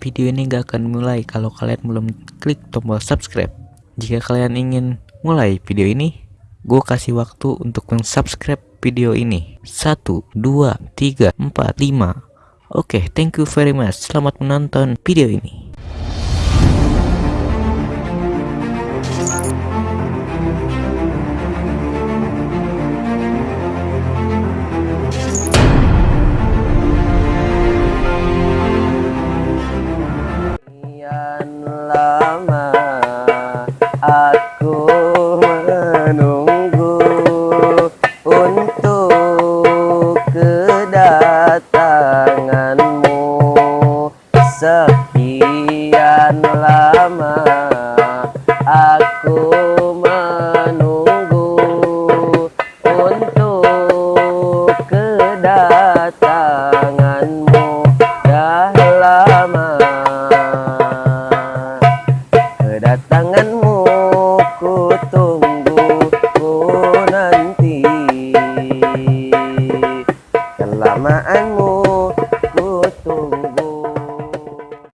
video ini gak akan mulai kalau kalian belum klik tombol subscribe. Jika kalian ingin mulai video ini, gue kasih waktu untuk mensubscribe video ini. 1, 2, 3, 4, 5. Oke, thank you very much. Selamat menonton video ini. Sekian lama aku menunggu untuk kedatanganmu. Sekian lama aku menunggu untuk kedatanganmu. Dah lama kedatanganmu ku tunggu ku nanti kelamaanmu ku tunggu